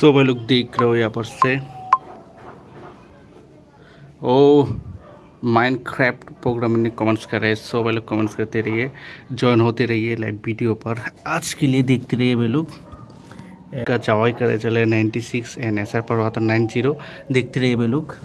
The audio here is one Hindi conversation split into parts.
तो भाई लोग देख रहे हो यहाँ पर से। ओ माइंड क्राफ्ट प्रोग्राम ने कमेंट्स कर रहे हैं। सो भाई लोग कमेंट्स करते रहिए ज्वाइन होते रहिए लाइव वीडियो पर। आज के लिए देखते रहिए भाई लोग। का चावाई करे चले 96 एन एस आर पर हुआ था नाइन ज़ीरो देखते रहिए भाई लोग।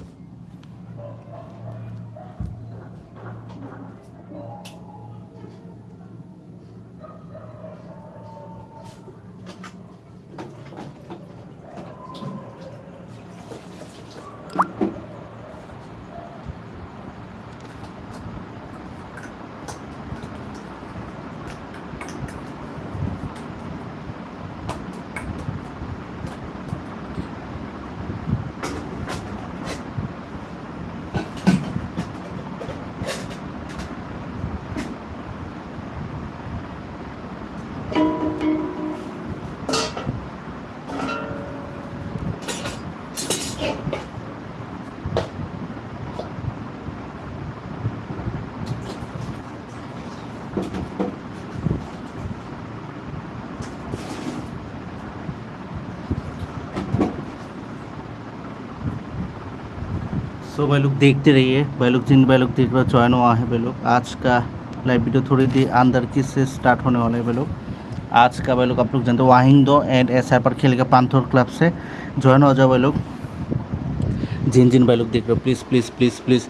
सो भाई लोग देखते रहिए। भाई लोग जिन भाई लोग देख रहे ज्वाइन हुआ है भाई लोग आज का लाइव वीडियो थोड़ी देर अंदर की से स्टार्ट होने वाला है भाई लोग आज का भाई लोग आप लोग जानते हो वाहिंग दो एंड एस आर पर खेलेगा पांथोर क्लब से। ज्वाइन हो जाओ भाई लोग जिन जिन भाई लोग देख रहे हो प्लीज़ प्लीज़ प्लीज़ प्लीज़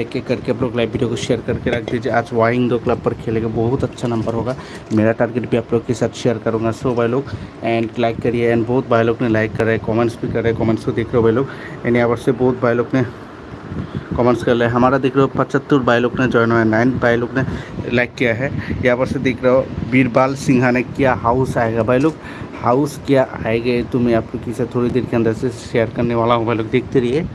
एक एक करके आप लोग लाइव वीडियो को शेयर करके रख दीजिए। आज वाइंग दो क्लब पर खेलेगा, बहुत अच्छा नंबर होगा। मेरा टारगेट भी आप लोग के साथ शेयर करूँगा। सो भाई लोग एंड लाइक करिए एंड बहुत भाई लोग ने लाइक कर रहे कॉमेंट्स भी कर रहे हैं कमेंट्स को देख रहे हो भाई लोग। एंड यहाँ पर से बहुत भाई लोग ने कमेंट्स कर रहे हैं हमारा देख रहे हो, पचहत्तर भाई लोग ने ज्वाइन हुआ है। नाइन भाई लोग ने लाइक किया है। यहाँ पर से देख रहे हो, बीरबाल सिन्हा ने क्या हाउस आएगा। भाई लोग हाउस क्या आएगा तो मैं आपको किसी थोड़ी देर के अंदर से शेयर करने वाला हूँ। भाई लोग, देखते रहिए।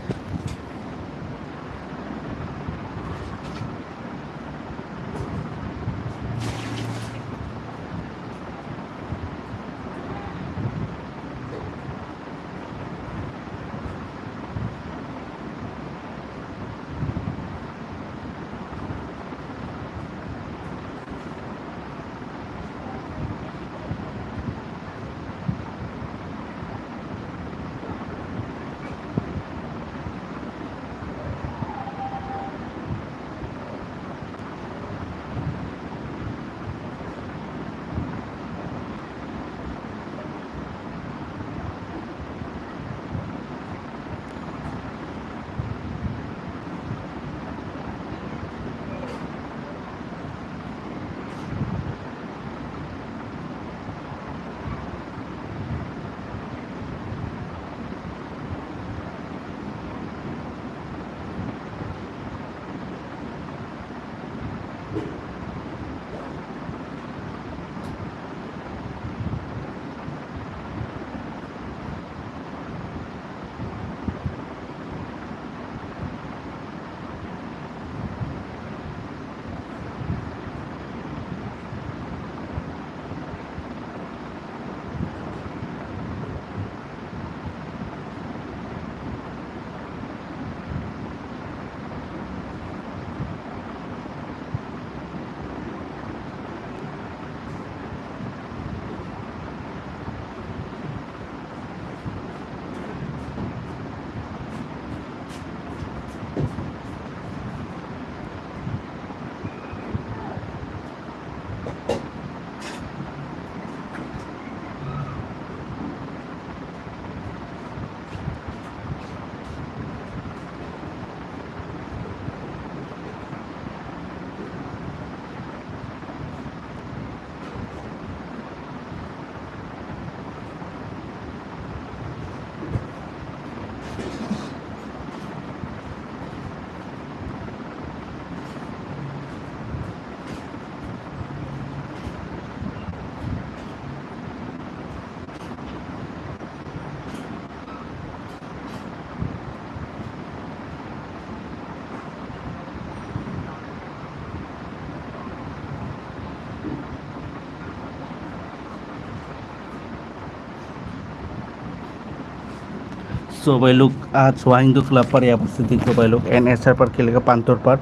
भाई लोग, आज वाइंग क्लब पर यहाँ पर से देख रहे भाई लोग एन एस आर पर खेलेगा, पांतौर पर।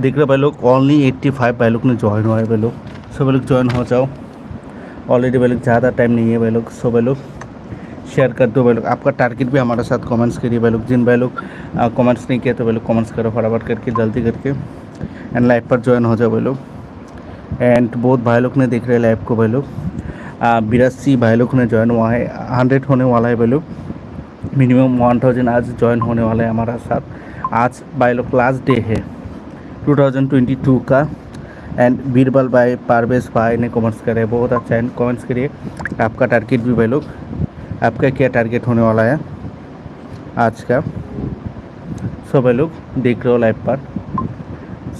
देख रहे भाई लोग ओनली एट्टी फाइव भाई लोग ने ज्वाइन हुआ है भाई लोग। सो भाई लोग ज्वाइन हो जाओ। ऑलरेडी भाई लोग, ज़्यादा टाइम नहीं है भाई लोग सो भाई लोग। शेयर कर दो भाई लोग। आपका टारगेट भी हमारे साथ कमेंट्स करिए भाई लोग। जिन भाई लोग कमेंट्स नहीं किए तो भाई लोग कमेंट्स करो फटाफट करके, जल्दी करके। एंड लाइव पर ज्वाइन हो जाओ भाई लोग। एंड बहुत भाई लोग ने देख रहे हैं लाइव को भाई लोग। बिरासी भाई लोग ने ज्वाइन हुआ है। हंड्रेड होने वाला है भाई लोग। मिनिमम वन थाउज़ेंड आज ज्वाइन होने वाले हैं हमारा साथ। आज बाई लोग लास्ट डे है 2022 का। एंड बीरबल भाई पारवेश भाई ने कमेंट्स करे, बहुत अच्छा एंड कॉमेंट्स करिए आपका टारगेट भी भाई लोग आपका क्या टारगेट होने वाला है आज का? सो भाई लोग देख रहे हो लाइव पर।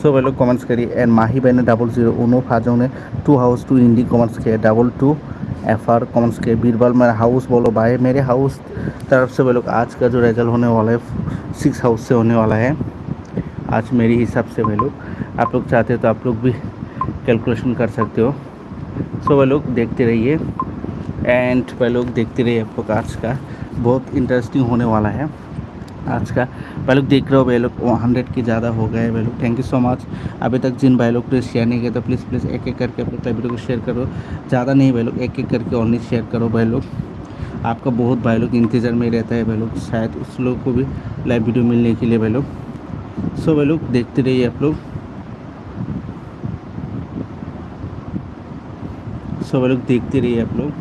सो भाई लोग कमेंट्स करिए। एंड माही बहन ने डबल ज़ीरो उनो फाजों ने टू हाउस टू इंडी कमेंट्स किए। Double two F R comments किए। बीरबल मेरा हाउस बोलो। भाई, मेरे हाउस तरफ़ से भाई लोग आज का जो रिज़ल्ट होने वाला है सिक्स हाउस से होने वाला है, आज मेरे हिसाब से भाई लोग आप लोग चाहते हो तो आप लोग भी कैलकुलेशन कर सकते हो। सो भाई लोग देखते रहिए। एंड भाई लोग देखते रहिए आप लोग आज का। बहुत इंटरेस्टिंग होने वाला है। आज का भाई लोग देख रहे हो, भाई लोग हंड्रेड के ज़्यादा हो गए भाई लोग। थैंक यू सो मच अभी तक जिन भाई लोग ने शेयर नहीं किया तो प्लीज़ प्लीज़ एक एक करके अपने वीडियो को शेयर करो। ज़्यादा नहीं, भाई लोग एक एक करके ओनली शेयर करो, भाई लोग। आपका बहुत भाई लोग इंतज़ार में रहता है, भाई लोग। शायद उस लोग को भी लाइव वीडियो मिलने के लिए, भाई लोग। सो भाई लोग, देखते रहिए आप लोग। सो भाई लोग, देखते रहिए आप लोग।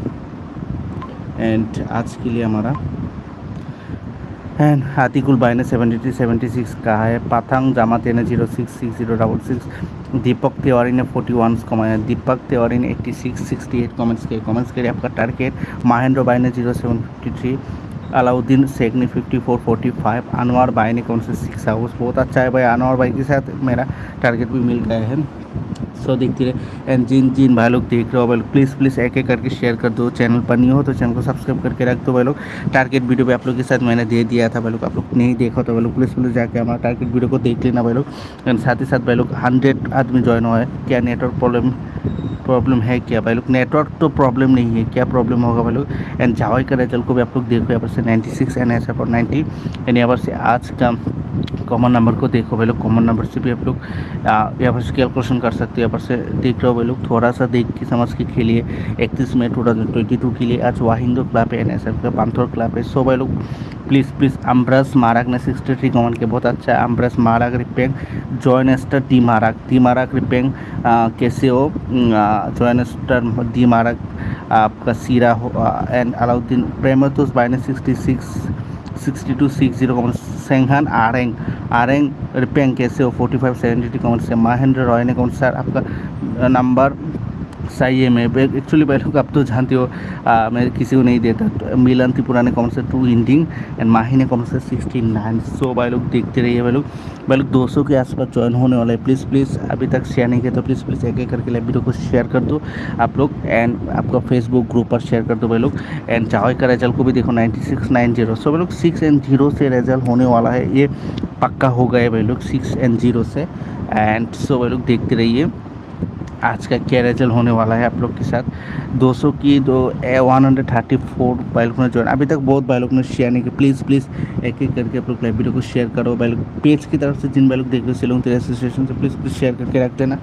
एंड आज के लिए हमारा आतिकुल भाई ने सेवेंटी थ्री सेवेंटी सिक्स कहा है। पाथांग जामाते ने zero six six zero double six Deepak Tiwari ने फोर्टी वन कमाया दीपक तिवारी ने eighty six sixty eight comments किए कमेंट्स किए आपका टारगेट महेंद्र भाई ने zero seven fifty three Alauddin Sheikh ने fifty four forty five Anwar भाई ने कौन से सिक्स हाउस बहुत अच्छा है भाई। अनवर भाई के साथ मेरा टारगेट भी मिल गया है। सो देखती रहे। एंड जिन जिन भाई लोग देख रहे हो, भाई लोग प्लीज़ प्लीज़ एक एक करके शेयर कर दो। चैनल पर नहीं हो तो चैनल को सब्सक्राइब करके रख दो भाई लोग। टारगेट वीडियो भी आप लोग के साथ मैंने दे दिया था भाई लोग। आप लोग नहीं देखा तो भाई लोग प्लीज़ प्लीज़ जाकर हमारा टारगेट वीडियो को देख लेना भाई लोग। एंड साथ ही साथ भाई लोग हंड्रेड आदमी ज्वाइन हुआ है। क्या नेटवर्क प्रॉब्लम प्रॉब्लम है क्या भाई लोग? नेटवर्क तो प्रॉब्लम नहीं है। क्या प्रॉब्लम होगा भाई लोग? एंड जावाई का रिज़ल्ट को भी आप लोग देखो, यहाँ पर से नाइन्टी सिक्स एन एस पर नाइन्टी एंड यहाँ पर से आज का कॉमन नंबर को देखो भाई लोग। कॉमन नंबर से भी आप लोग यहाँ पर से कैलकुलेशन कर सकते हो। यहाँ पर से देख रहे हो भाई लोग थोड़ा सा देख के समझ के खेलिए। इकतीस मई टू थाउज़ेंड ट्वेंटी टू के लिए आज वाहिंदो क्लब है एन एस एफ़ का, पांथर क्लब है। सो भाई लोग प्लीज़ प्लीज़ अम्ब्रस माराक ने सिक्सटी थ्री कॉमन के, बहुत अच्छा है। अम्ब्रस माराक रिपेंग, जॉयनेस्टर डी माराक डी माराक रिपेंग कैसे हो? जॉयनेस्टर डी माराक आपका सीरा हो एंड अलाउद्दीन प्रेमतोस बाय ने sixty six sixty two six zero comment सेंघान आरेंग आरेंग रिपेंग कैसे हो forty five seventy two comment से महेंद्र रॉय ने कौन सर आपका नंबर है मैं एक्चुअली भाई लोग आप तो जानते हो आ, मैं किसी को नहीं देता। तो मिलन त्रिपुरा ने कौन से टू इंडिंग एंड माही ने कौन से सिक्सटी नाइन सो भाई लोग देखते रहिए भाई लोग। भाई लोग दो सौ के आसपास ज्वाइन होने वाला है। प्लीज़ प्लीज़ अभी तक शेयर नहीं किया तो प्लीज़ प्लीज़ एक एक करके लाइव वीडियो को शेयर कर दो आप लोग एंड आपका फेसबुक ग्रुप पर शेयर कर दो भाई लोग। एंड चाहे का रिज़ल्ट को भी देखो ninety six nine zero so भाई लोग सिक्स एंड ज़ीरो से रिज़ल्ट होने वाला है। ये पक्का हो गए भाई लोग सिक्स एंड ज़ीरो से। एंड सो भाई लोग देखते रहिए। आज का क्या होने वाला है आप लोग के साथ? 200 की दो ए वन हंड्रेड थर्टी फोर बाइलोग ने ज्वाइन अभी तक बहुत बाइलोग ने शेयर नहीं किया। प्लीज़ प्लीज़ एक एक करके आप लोग वीडियो को शेयर करो। बाइलोग पेज की तरफ़ से जिन बाइलोग देख रहे हो सिलोंग एसोसिएशन से प्लीज़ प्लीज़ शेयर करके रख देना।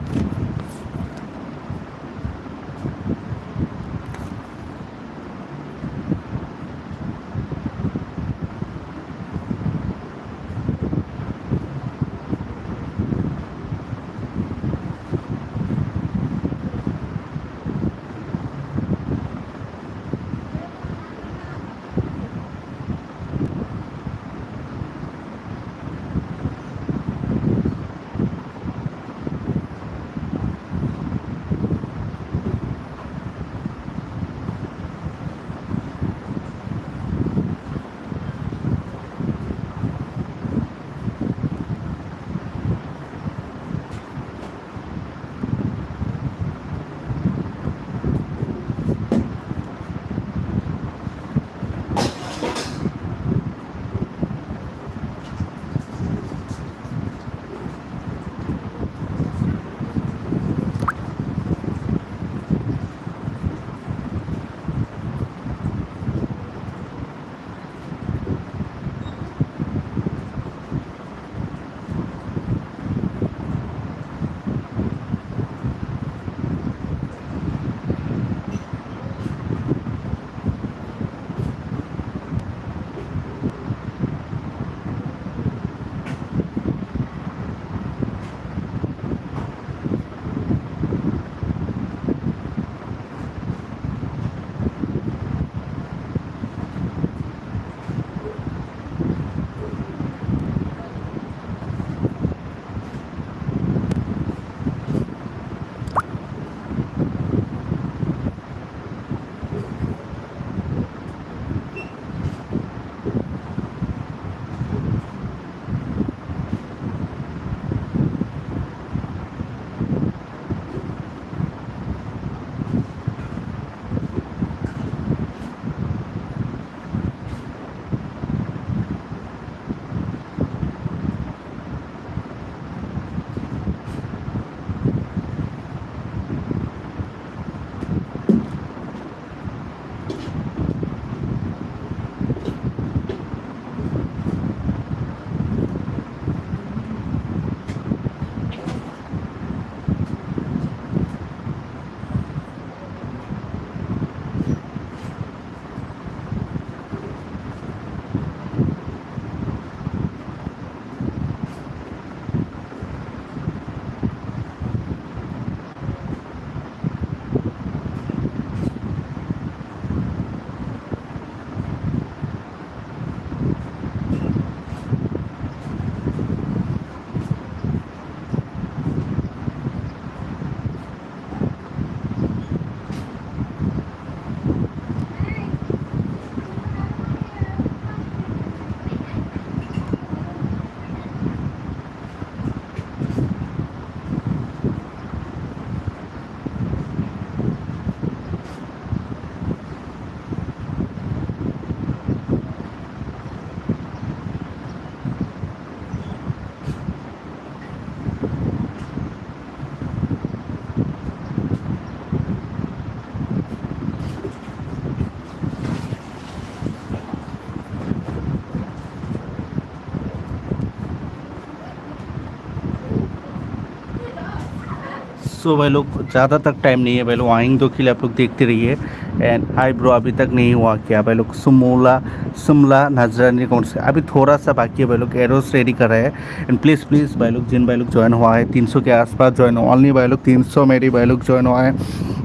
सो भाई लोग, ज़्यादा तक टाइम नहीं है, भाई लोग आएँगे तो के लिए आप लोग देखते रहिए। एंड हाई ब्रो अभी तक नहीं हुआ क्या? भाई लोग, सुमोला, सुमला, नजरानी कौन से अभी थोड़ा सा बाकी है, भाई लोग एरोस रेडी कर रहे हैं। एंड प्लीज़ प्लीज़ भाई लोग, जिन भाई लोग ज्वाइन हुआ है, तीन सौ के आसपास ज्वाइन हुआ ऑनली भाई लोग, तीन मेरी भाई लोग ज्वाइन हुआ है।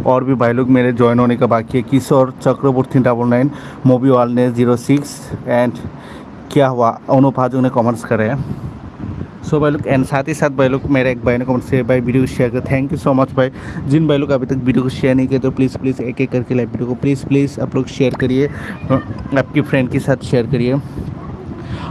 और भी भाई लोग मेरे ज्वाइन होने का बाकी है। किशोर चक्रवर्ती डबल नाइन मोबी वाल ने ज़ीरो सिक्स एंड क्या हुआ? अनुप हाजू ने कॉमर्स करे सो भाई लोग, एंड साथ ही साथ भाई लोग, मेरे एक भाई ने कमेंट से भाई वीडियो को शेयर कर थैंक यू सो मच भाई। जिन भाई लोग अभी तक वीडियो को शेयर नहीं किए तो प्लीज़ प्लीज़ एक एक करके लाइव वीडियो को प्लीज़ प्लीज़ आप लोग शेयर करिए। आपकी फ्रेंड के साथ शेयर करिए।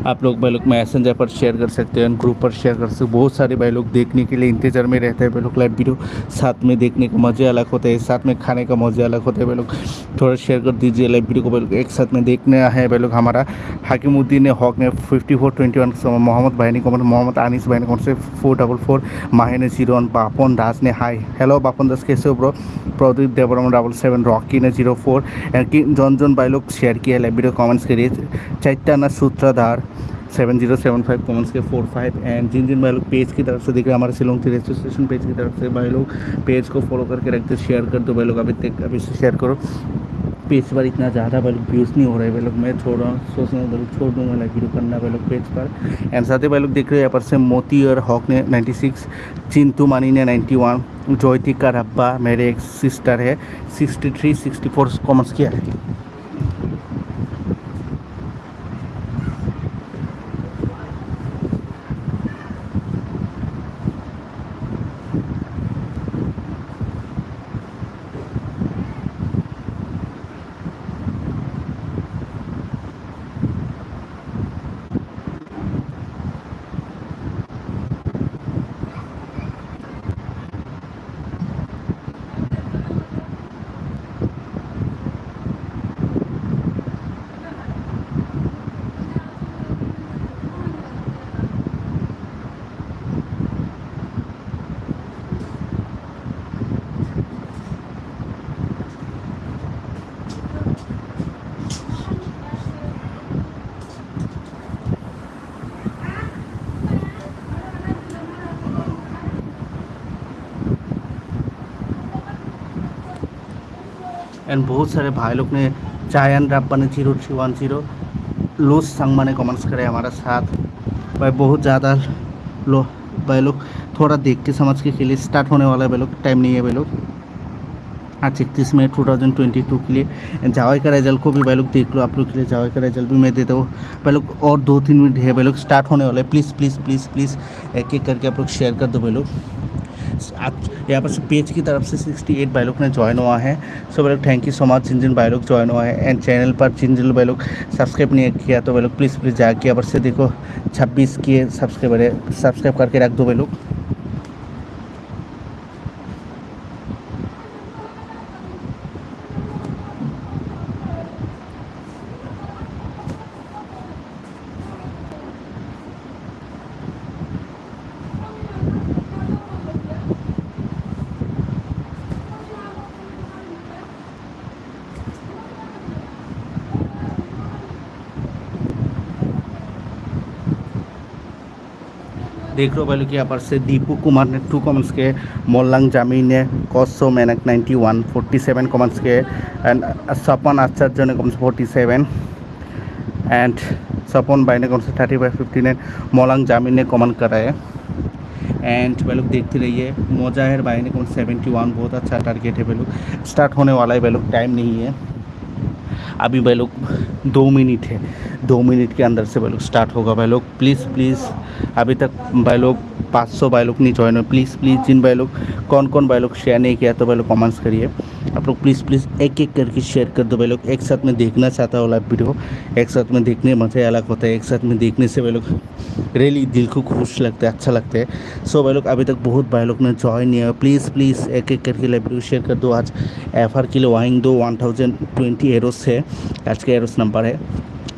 आप लोग भाई लोग मैसेंजर पर शेयर कर सकते हैं ग्रुप पर शेयर कर सकते बहुत सारे भाई लोग देखने के लिए इंतज़ार में रहते हैं भाई लोग लाइव वीडियो साथ में देखने का मज़े अलग होते हैं, साथ में खाने का मज़े अलग होते हैं भाई लोग। थोड़ा शेयर कर दीजिए लाइव वीडियो को भाई लोग। एक साथ में देखने है भाई लोग हमारा। हाकिमुद्दीन हॉक ने fifty four twenty one Mohammad भाई ने कमेंट मोहम्मद आनिस भाई ने कौन से फोर डबल फोर माही ने ज़ीरो वन बापन दास ने हाई हेलो बापन दास, कैसे हो ब्रो प्रदीप देवरम डबल सेवन रॉकी ने ज़ीरो फोर जन जन भाई लोग शेयर किया लाइव वीडियो कमेंट्स करिए Chaitanya Sutradhar seven zero seven five comments के फोर फाइव एंड जिन जिन भाई लोग पेज की तरफ़ से देख रहे हैं, हमारे शिलोंग थी रजिस्ट्रेशन पेज की तरफ़ से भाई लोग पेज को फॉलो करके रखते शेयर कर दो भाई लोग, अभी तक अभी से शेयर करो। पेज पर इतना ज़्यादा भाई लोग व्यूज़ नहीं हो रहे भाई लोग, मैं छोड़ रहा हूँ, सोच रहा हूँ भाई लोग छोड़ दूँगा लाइक वीडियो करना भाई लोग पेज पर। एंड साथ ही भाई लोग देख रहे हैं, यहाँ पर से मोती और हॉक ने 96 चिंतू मानी ने 91 ज्योतिका रब्बा, मेरे एक सिस्टर है 63 64 कॉमर्स किया है। एंड बहुत सारे भाई लोग ने चायन रब्बा ज़ीरो थ्री वन ज़ीरो। लोस संगमा ने कमेंट्स करे हमारा साथ। भाई बहुत ज़्यादा लो, भाई लोग थोड़ा देख के समझ के खेलिए स्टार्ट होने वाला है भाई लोग। टाइम नहीं है भाई लोग। आज इकतीस मई टू थाउज़ेंड ट्वेंटी टू के लिए। जावाई का रिज़ल्ट को भी भाई लोग देख लो, आप लोग के लिए जावाई का रिज़ल्ट भी मैं देता हूँ भाई लोग और दो तीन मिनट है भाई लोग स्टार्ट होने वाला है। प्लीज़ प्लीज़ प्लीज़ प्लीज़ एक एक करके आप लोग शेयर कर दो भाई लोग। यहाँ पर पेज की तरफ़ से 68 एट लोग ने ज्वाइन हुआ है। सो भाई लोग थैंक यू सो मच जिन जिन भाई ज्वाइन हुआ है एंड चैनल पर, जिन जिन भाई सब्सक्राइब नहीं किया तो भाई लोग प्लीज़ प्लीज़ जाके यहाँ पर से देखो। 26 किए सब्सक्राइबर है। सब्सक्राइब करके रख दो भाई देख लो भाई कि यहाँ पर से दीपू कुमार ने टू कॉमेंट्स के, मोल्लांग जामी ने, कौसो मैनक ninety one forty seven comments के एंड सपन आचार्य ने comments forty seven and Sapan भाई ने comments thirty five fifty nine मोलांग जामीन ने कॉमन करा है एंड भाई लोग देखते रहिए, मोजाहिर भाई ने कौन सेवेंटी वन बहुत अच्छा टारगेट है भाई लोग स्टार्ट होने वाला है भाई लोग टाइम नहीं है। अभी भाई लोग दो मिनट है। दो मिनट के अंदर से भाई लोग स्टार्ट होगा। भाई लोग प्लीज़ प्लीज़ अभी तक भाई लोग पाँच सौ भाई लोग नहीं ज्वाइन हुए। प्लीज़ प्लीज़ जिन भाई लोग कौन कौन भाई लोग शेयर नहीं किया तो भाई लोग कमेंट्स करिए। आप लोग प्लीज़ प्लीज़ एक एक करके शेयर कर दो भाई लोग एक साथ में देखना चाहता हो लाइव वीडियो एक साथ में देखने मज़ा अलग होता है। एक साथ में देखने से भाई लोग रियली दिल को खुश लगता है अच्छा लगता है। सो भाई लोग अभी तक बहुत भाई लोग ने ज्वाइन नहीं है प्लीज़ प्लीज़ एक एक करके लाइव वीडियो शेयर कर दो। आज एफ़ आर के लिए वाइंग दो वन थाउज़ेंड ट्वेंटी एरोस है। आज का एरोस नंबर है।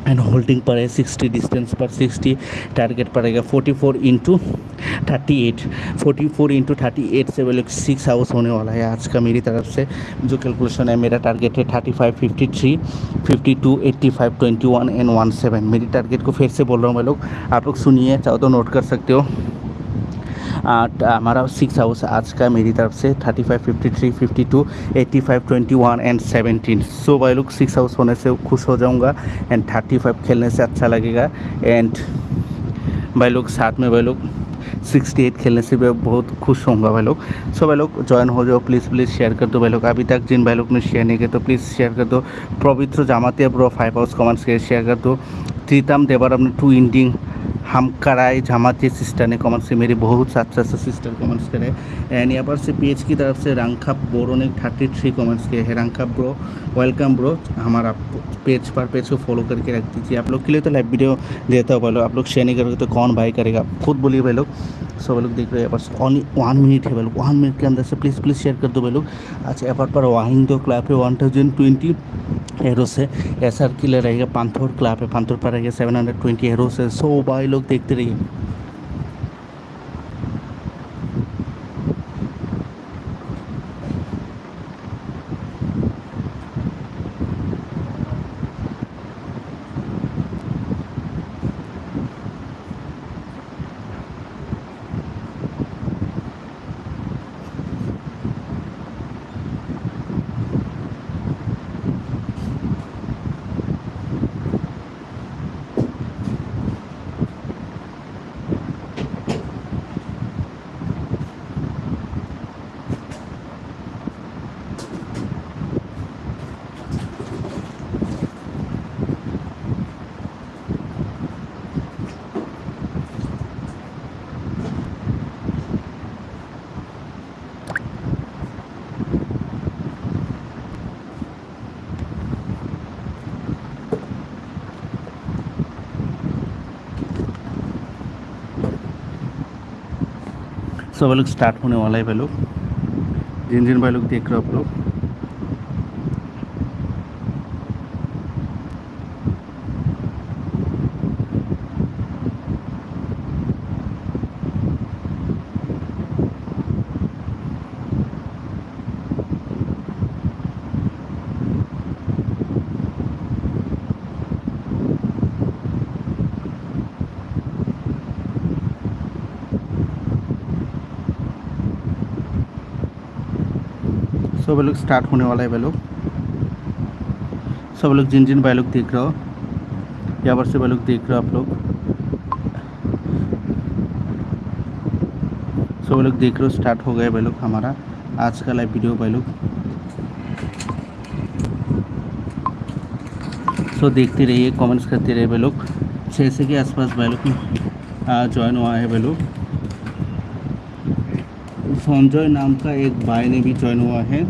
एंड होल्डिंग पर है सिक्सटी डिस्टेंस पर सिक्सटी टारगेट पड़ेगा forty four into thirty eight forty four into thirty eight से वो सिक्स आवर्स होने वाला है आज का मेरी तरफ़ से। जो कैलकुलेशन है, मेरा टारगेट है thirty five fifty three fifty two eighty five twenty one and one seven मेरी टारगेट को फिर से बोल रहा हूँ मैं लोग। आप लोग सुनिए, चाहो तो नोट कर सकते हो। हमारा सिक्स हाउस आज का मेरी तरफ़ से thirty five fifty three fifty two eighty five twenty one and seventeen so भाई लोग सिक्स हाउस होने से खुश हो जाऊँगा एंड थर्टी फाइव खेलने से अच्छा लगेगा. एंड भाई लोग, साथ में भाई लोग सिक्सटी एट खेलने से भी बहुत खुश होऊँगा भाई लोग. सो भाई लोग ज्वाइन हो जाओ प्लीज़ प्लीज़ शेयर कर दो भाई लोग. अभी तक जिन भाई लोग ने शेयर नहीं किया तो प्लीज़ शेयर कर दो. Pavitra Jamatia bro five house comments के शेयर कर दो. त्रितम देवर अपने टू इंडिंग हम कराए जमाती सिस्टर ने कमेंट्स किए, मेरी बहुत अच्छा सा सिस्टर कमेंट्स करे। एंड यहाँ पर से पेज की तरफ़ से रंखा बोरो ने थर्टी थ्री कमेंट्स किए हैं। रंखा ब्रो वेलकम ब्रो हमारा पेज पर पेज को फॉलो करके रख दीजिए। आप लोग के लिए तो लाइव वीडियो देता हो भाई आप लोग शेयर नहीं करोगे तो कौन भाई करेगा? खुद बोलिए भाई लोग सो भाई लोग देख रहे हैं, बस ओनली वन मिनट है भाई लोग वन मिनट के अंदर से प्लीज़ प्लीज़ शेयर कर दो भाई लोग अच्छा यहाँ पर वाहिंग दो क्लब है। वन थाउज़ेंड ट्वेंटी एरो से एस आर किले रहेगा पांथोर क्लाब है, पांथोर पर रहेगा सेवन हंड्रेड ट्वेंटी एरो से सो भाई लोग देखते रहिए। सब लोग स्टार्ट होने वाला है भाई लोग जिन जिन भाई लोग देख रहे हो आप लोग सब लोग स्टार्ट होने वाला है भाई लोग। सब लोग जिन जिन भाई लोग देख रहे हो यहाँ पर से भाई लोग देख रहे हो आप लोग। सब लोग देख रहे हो स्टार्ट हो गया भाई हमारा आज का लाइव वीडियो भाई सो देखते रहिए कमेंट्स करते रहिए भाई लोग। छः से के आसपास भाई ज्वाइन हुआ है भाई लोग। संजय नाम का एक भाई ने भी ज्वाइन हुआ है।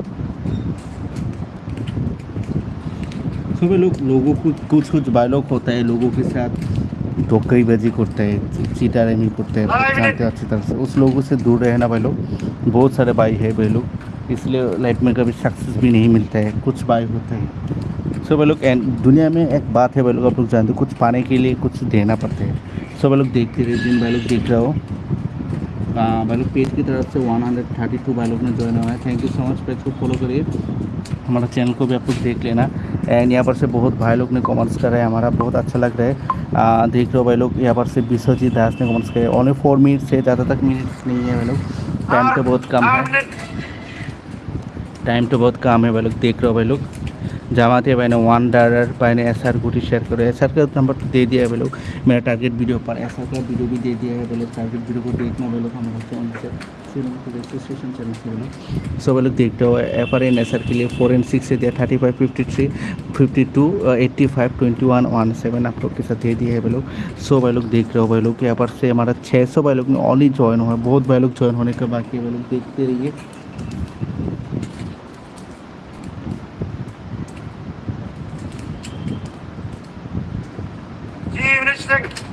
सुबह लोग लोगों को कुछ कुछ भाई लोग होता है लोगों के साथ धोखेबाजी करते हैं चीटारेमी करते हैं जानते हैं अच्छी तरह से। उस लोगों से दूर रहना भाई लोग बहुत सारे भाई है भाई लोग इसलिए लाइफ में कभी सक्सेस भी नहीं मिलता है कुछ भाई होते हैं। सो भाई लोग दुनिया में एक बात है भाई लोग आप लोग जानते हो कुछ पाने के लिए कुछ देना पड़ता है। सो भाई लोग देखते रहे दिन भाई लोग देख रहे हो। भाई लोग पेज की तरफ़ से वन हंड्रेड थर्टी टू भाई लोग ने ज्वाइन हुआ है। Thank you so much page को फॉलो करिए। हमारा चैनल को भी आप लोग देख लेना। एंड यहाँ पर से बहुत भाई लोग ने कमेंट्स कर रहे हैं हमारा बहुत अच्छा लग रहा है। देख रहे हो भाई लोग यहाँ पर से विश्वजीत दास ने कमेंट्स करे। ओनली फोर मिनट से ज़्यादा तक मिनट्स नहीं है भाई लोग। टाइम तो बहुत कम है। टाइम तो बहुत कम है भाई लोग देख रहे हो भाई लोग। जामाते भाई ने वन डॉलर भाई ने एस आर गुटी शेयर करो एस आर का नंबर तो दे दिया है भाई लोग मेरा टारगेट वीडियो पर एस आर का वीडियो भी दे दिया है भाई लोग टारगेट वीडियो को देखना भाई लोग हमारे चैनल से रजिस्ट्रेशन चैनल से भाई लोग सब लोग देखते हो F R N S R के लिए फोर एंड सिक्स से दिया thirty five fifty three fifty two eighty five twenty one one seven आप लोग के साथ दे दिया है भाई लोग सो भाई लोग देख रहे हो भाई लोग यहाँ पर से हमारा छः सौ भाई लोग ने ऑल ही ज्वाइन हुआ है बहुत भाई लोग ज्वाइन होने के बाकी भाई लोग देखते रहिए Thanks.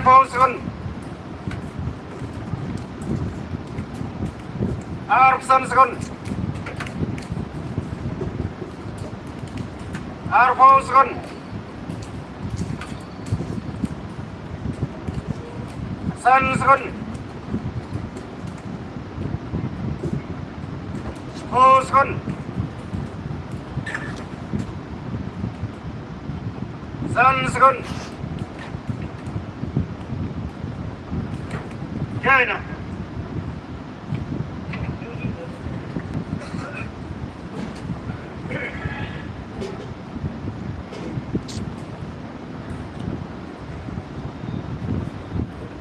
Tayfovsun Arpsanskun Arpavskun Sanskun Spurskun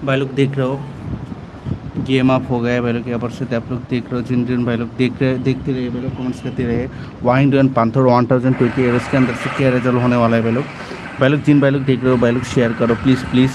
भाई लोग देख रहे हो? गेम अप हो गया है भाई लोग यहाँ पर से आप लोग देख रहे हो, जिन जिन भाई लोग देख रहे, देखते रहे भाई लोग कमेंट्स करते रहे वाइंड एंड पांथर वन थाउज़ेंड ट्वेंटी एयर्स के अंदर से क्या रिज़ल्ट होने वाला है भाई लोग भाई लोग जिन भाई लोग देख रहे हो भाई लोग शेयर करो प्लीज़ प्लीज़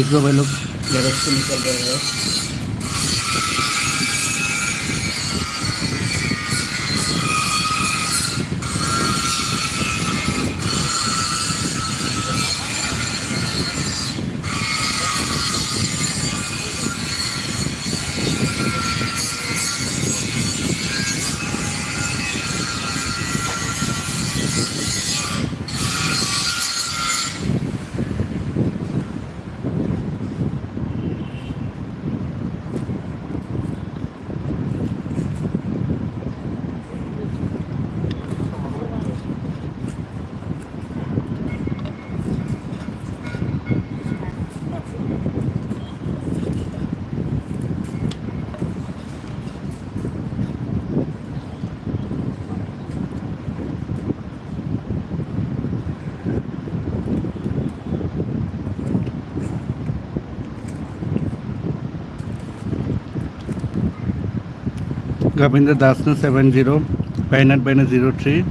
देख भाई लोग गैरेज से निकल रहे हैं। Govinda Dasna 70, 59 0 3.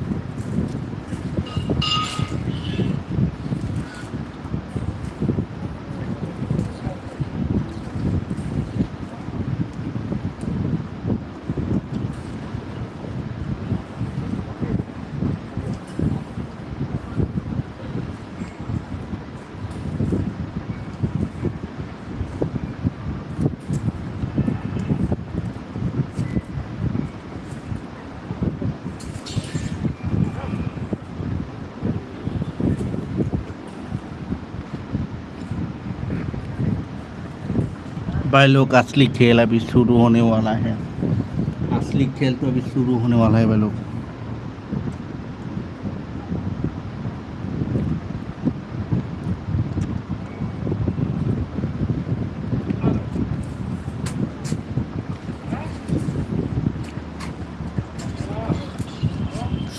भाई लोग असली खेल अभी शुरू होने वाला है। असली खेल तो अभी शुरू होने वाला है भाई लोग।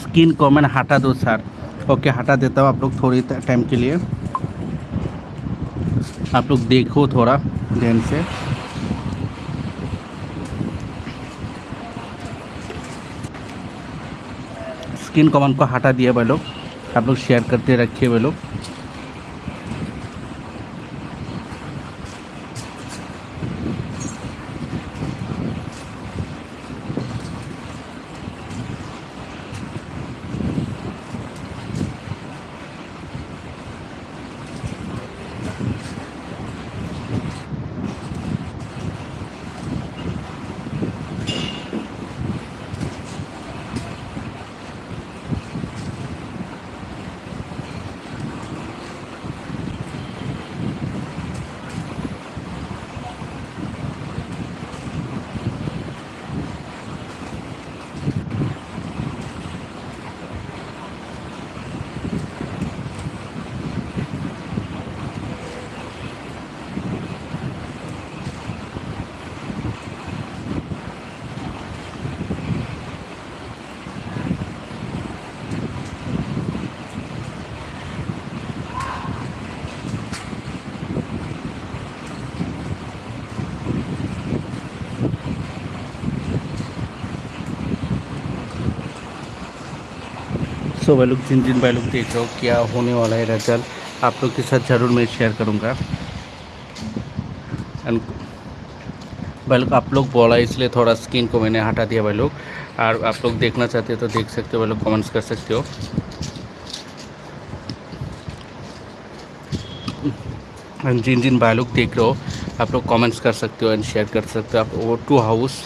स्किन को मैंने हटा दो सर। ओके, हटा देता हूँ आप लोग थोड़ी टाइम के लिए। आप लोग देखो थोड़ा ध्यान से। स्किन कॉमन को हटा दिया भाई लोग। आप लोग शेयर करते रखिए भाई लोग। सो भाई लोग, जिन जिन भाई लोग देख रहे हो, क्या होने वाला है रिज़ल्ट आप लोग के साथ ज़रूर मैं शेयर करूँगा। भाई लोग, आप लोग बोला इसलिए थोड़ा स्किन को मैंने हटा दिया भाई लोग। और आप लोग देखना चाहते हो तो देख सकते हो, भाई लोग कमेंट्स कर सकते हो। एंड जिन जिन भाई लोग देख रहे हो, आप लोग कमेंट्स कर सकते हो एंड शेयर कर सकते हो। आप वो टू हाउस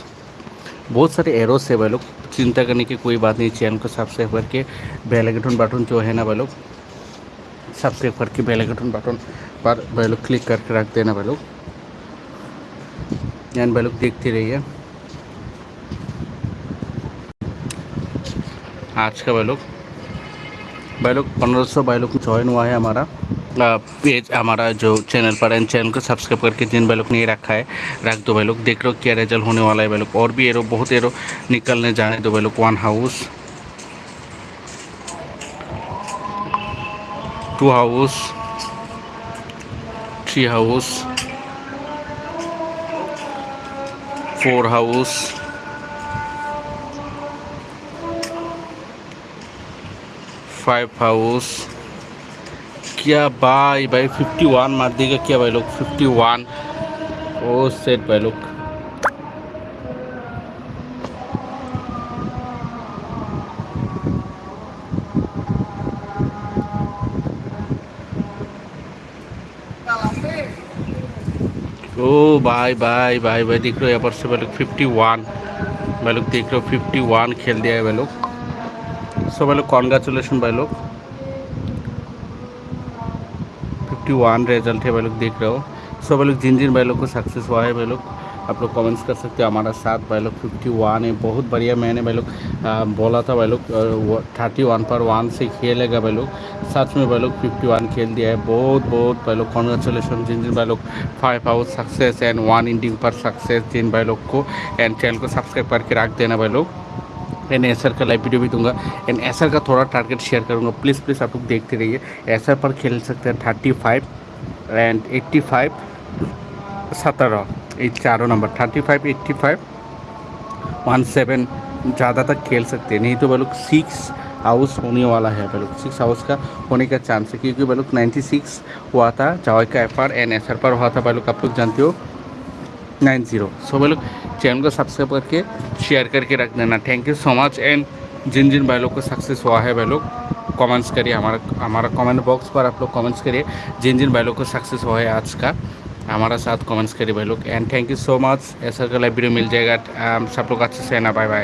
बहुत सारे एरोस है भाई लोग। चिंता करने की कोई बात नहीं, चैनल को सब्सक्राइब करके बेल आइकन बटन जो है ना भाई लोग सब्सक्राइब करके बेल आइकन बटन पर भाई लोग क्लिक करके रख देना भाई लोग। एंड भाई लोग देखते रहिए। आज का भाई लोग भाई लोग पंद्रह सौ भाई लोग ज्वाइन हुआ है हमारा। पेज हमारा जो चैनल पर है चैनल को सब्सक्राइब करके जिन भाई लोग ने रखा है, रख दो भाई लोग देख रहे हो क्या रिज़ल्ट होने वाला है भाई लोग और भी एरो बहुत एरो निकलने जाने दो भाई लोग one house two house three house four house five house क्या भाई भाई फिफ्टी वन मार देगा क्या भाई लोग? फिफ्टी वन ओ सेट भाई लोग। ओ, भाई भाई भाई भाई, देख रहे हो यहाँ पर से भाई लोग फिफ्टी वन भाई लोग देख रहे हो फिफ्टी वन खेल दिया है भाई लोग। सो भाई लोग कॉन्ग्रेचुलेसन भाई लोग। फिफ्टी वन रिज़ल्ट है भाई लोग, देख रहे हो। सो भाई लोग जिन जिन भाई लोग को सक्सेस हुआ है भाई लोग, आप लोग कमेंट्स कर सकते हो। हमारा साथ भाई लोग फिफ्टी वन है, बहुत बढ़िया। मैंने भाई लोग बोला था भाई लोग थर्टी वन पर वन से खेलेगा भाई लोग। सच में भाई लोग फिफ्टी वन खेल दिया है। बहुत बहुत भाई लोग कॉन्ग्रेचुलेसन जिन जिन भाई लोग five out success and one ending पर सक्सेस जिन भाई लोग को एंड चैनल को सब्सक्राइब करके रख देना भाई लोग। एंड एसर का लाइव वीडियो भी दूँगा। एंड एसर का थोड़ा टारगेट शेयर करूँगा। प्लीज़ प्लीज़ आप लोग देखते रहिए। एसर पर खेल सकते हैं thirty five and eighty five सत्रह। ये चारों number thirty five eighty five one seven ज़्यादा तक खेल सकते हैं। नहीं तो भाई लोग सिक्स हाउस होने वाला है भाई लोग सिक्स हाउस का होने का चांस है। क्योंकि भाई लोग नाइन्टी सिक्स हुआ था जावाई का F R N S R पर हुआ था। भाई लोग आप लोग जानते हो नाइन ज़ीरो। सो भाई लोग चैनल को सब्सक्राइब करके शेयर करके रख देना। Thank you so much and जिन जिन भाई लोग को सक्सेस हुआ है भाई लोग कमेंट्स करिए। हमारा हमारा कमेंट बॉक्स पर आप लोग कमेंट्स करिए। जिन जिन भाई लोग को सक्सेस हुआ है आज का, हमारा साथ कमेंट्स करिए भाई लोग। And thank you so much ऐसा का वीडियो मिल जाएगा। सब लोग अच्छे से ना। Bye bye